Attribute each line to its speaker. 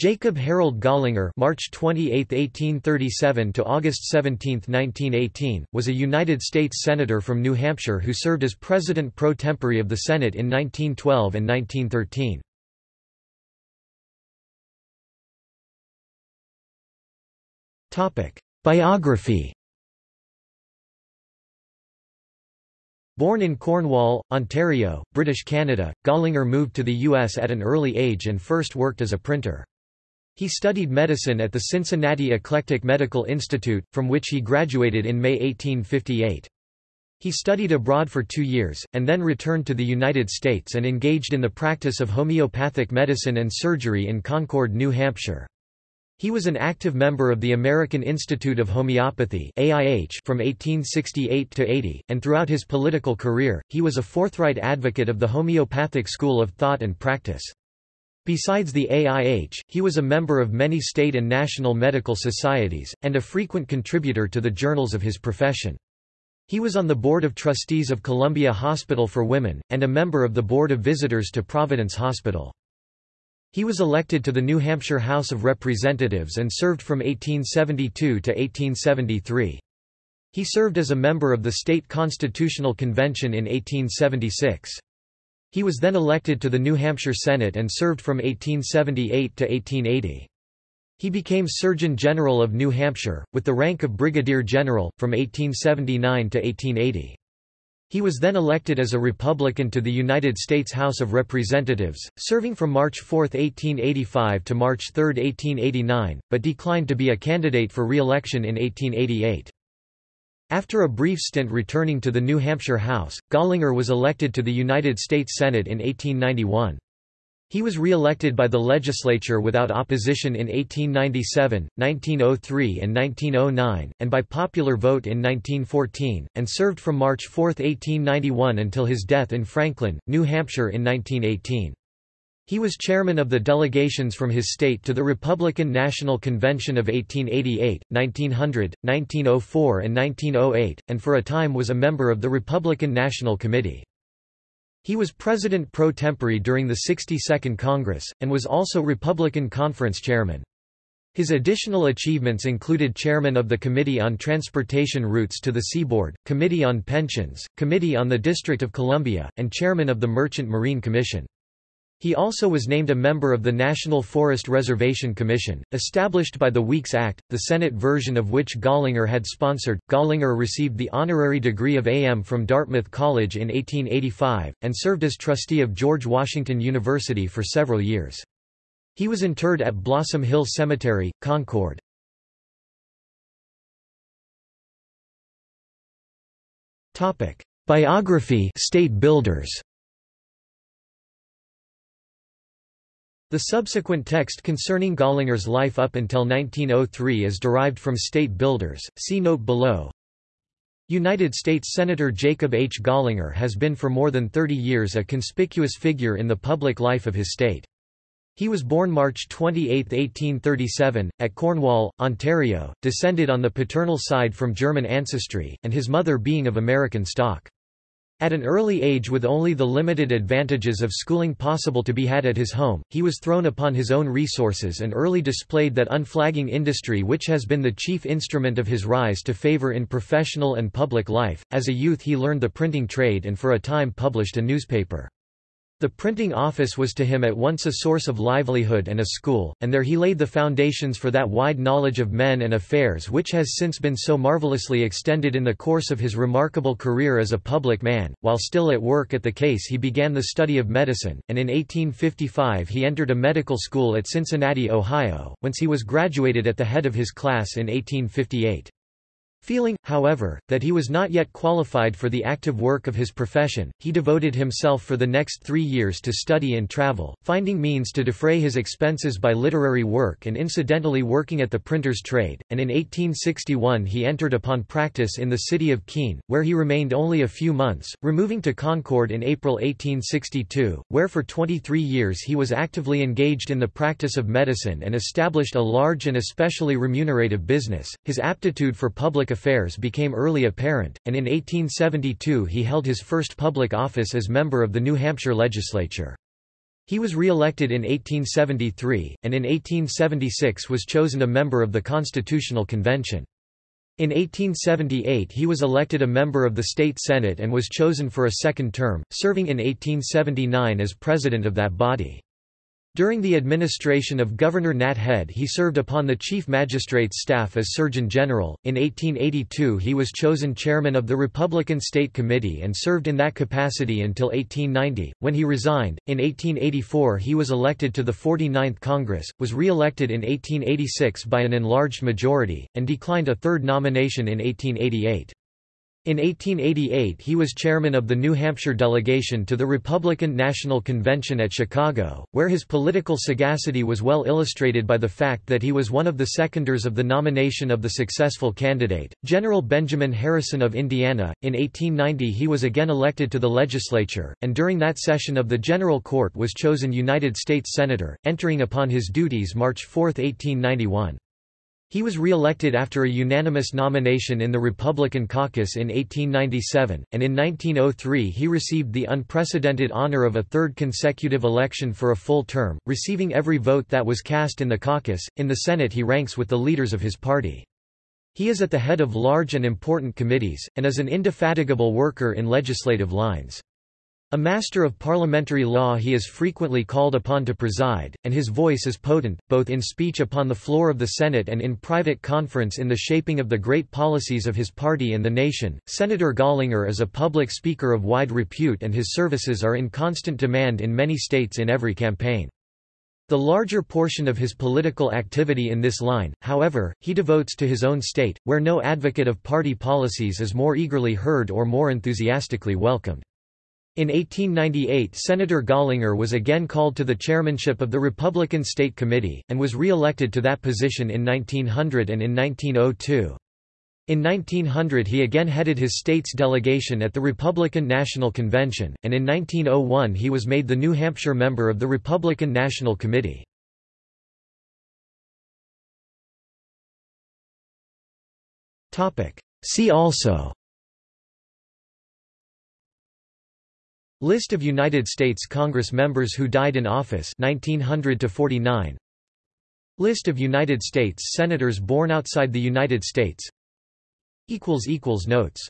Speaker 1: Jacob Harold Gallinger March 28, 1837 to August 17, 1918, was a United States Senator from New Hampshire who served as President pro tempore of the Senate in 1912 and 1913. Biography Born in Cornwall, Ontario, British Canada, Gallinger moved to the U.S. at an early age and first worked as a printer. He studied medicine at the Cincinnati Eclectic Medical Institute, from which he graduated in May 1858. He studied abroad for two years, and then returned to the United States and engaged in the practice of homeopathic medicine and surgery in Concord, New Hampshire. He was an active member of the American Institute of Homeopathy AIH from 1868 to 80, and throughout his political career, he was a forthright advocate of the homeopathic school of thought and practice. Besides the AIH, he was a member of many state and national medical societies, and a frequent contributor to the journals of his profession. He was on the Board of Trustees of Columbia Hospital for Women, and a member of the Board of Visitors to Providence Hospital. He was elected to the New Hampshire House of Representatives and served from 1872 to 1873. He served as a member of the State Constitutional Convention in 1876. He was then elected to the New Hampshire Senate and served from 1878 to 1880. He became Surgeon General of New Hampshire, with the rank of Brigadier General, from 1879 to 1880. He was then elected as a Republican to the United States House of Representatives, serving from March 4, 1885 to March 3, 1889, but declined to be a candidate for re-election in 1888. After a brief stint returning to the New Hampshire House, Gallinger was elected to the United States Senate in 1891. He was re-elected by the legislature without opposition in 1897, 1903 and 1909, and by popular vote in 1914, and served from March 4, 1891 until his death in Franklin, New Hampshire in 1918. He was chairman of the delegations from his state to the Republican National Convention of 1888, 1900, 1904 and 1908, and for a time was a member of the Republican National Committee. He was president pro tempore during the 62nd Congress, and was also Republican Conference chairman. His additional achievements included chairman of the Committee on Transportation Routes to the Seaboard, Committee on Pensions, Committee on the District of Columbia, and chairman of the Merchant Marine Commission. He also was named a member of the National Forest Reservation Commission, established by the Weeks Act, the Senate version of which Gallinger had sponsored. Gallinger received the honorary degree of AM from Dartmouth College in 1885, and served as trustee of George Washington University for several years. He was interred at Blossom Hill Cemetery, Concord. Biography State Builders The subsequent text concerning Gallinger's life up until 1903 is derived from State Builders, see note below. United States Senator Jacob H. Gallinger has been for more than 30 years a conspicuous figure in the public life of his state. He was born March 28, 1837, at Cornwall, Ontario, descended on the paternal side from German ancestry, and his mother being of American stock. At an early age with only the limited advantages of schooling possible to be had at his home, he was thrown upon his own resources and early displayed that unflagging industry which has been the chief instrument of his rise to favor in professional and public life. As a youth he learned the printing trade and for a time published a newspaper. The printing office was to him at once a source of livelihood and a school, and there he laid the foundations for that wide knowledge of men and affairs which has since been so marvelously extended in the course of his remarkable career as a public man. While still at work at the case he began the study of medicine, and in 1855 he entered a medical school at Cincinnati, Ohio, whence he was graduated at the head of his class in 1858. Feeling, however, that he was not yet qualified for the active work of his profession, he devoted himself for the next three years to study and travel, finding means to defray his expenses by literary work and incidentally working at the printer's trade, and in 1861 he entered upon practice in the city of Keene, where he remained only a few months, removing to Concord in April 1862, where for 23 years he was actively engaged in the practice of medicine and established a large and especially remunerative business. His aptitude for public affairs became early apparent, and in 1872 he held his first public office as member of the New Hampshire legislature. He was re-elected in 1873, and in 1876 was chosen a member of the Constitutional Convention. In 1878 he was elected a member of the state senate and was chosen for a second term, serving in 1879 as president of that body. During the administration of Governor Natt Head he served upon the Chief Magistrate's staff as Surgeon General. In 1882 he was chosen chairman of the Republican State Committee and served in that capacity until 1890, when he resigned. In 1884 he was elected to the 49th Congress, was re-elected in 1886 by an enlarged majority, and declined a third nomination in 1888. In 1888 he was chairman of the New Hampshire delegation to the Republican National Convention at Chicago, where his political sagacity was well illustrated by the fact that he was one of the seconders of the nomination of the successful candidate, General Benjamin Harrison of Indiana. In 1890 he was again elected to the legislature, and during that session of the General Court was chosen United States Senator, entering upon his duties March 4, 1891. He was re-elected after a unanimous nomination in the Republican caucus in 1897, and in 1903 he received the unprecedented honor of a third consecutive election for a full term, receiving every vote that was cast in the caucus. In the Senate he ranks with the leaders of his party. He is at the head of large and important committees, and is an indefatigable worker in legislative lines. A master of parliamentary law he is frequently called upon to preside, and his voice is potent, both in speech upon the floor of the Senate and in private conference in the shaping of the great policies of his party and the nation. Senator Gallinger is a public speaker of wide repute and his services are in constant demand in many states in every campaign. The larger portion of his political activity in this line, however, he devotes to his own state, where no advocate of party policies is more eagerly heard or more enthusiastically welcomed. In 1898 Senator Gallinger was again called to the chairmanship of the Republican State Committee, and was re-elected to that position in 1900 and in 1902. In 1900 he again headed his state's delegation at the Republican National Convention, and in 1901 he was made the New Hampshire member of the Republican National Committee. See also List of United States Congress members who died in office 1900 to 49 List of United States Senators born outside the United States. Equals equals notes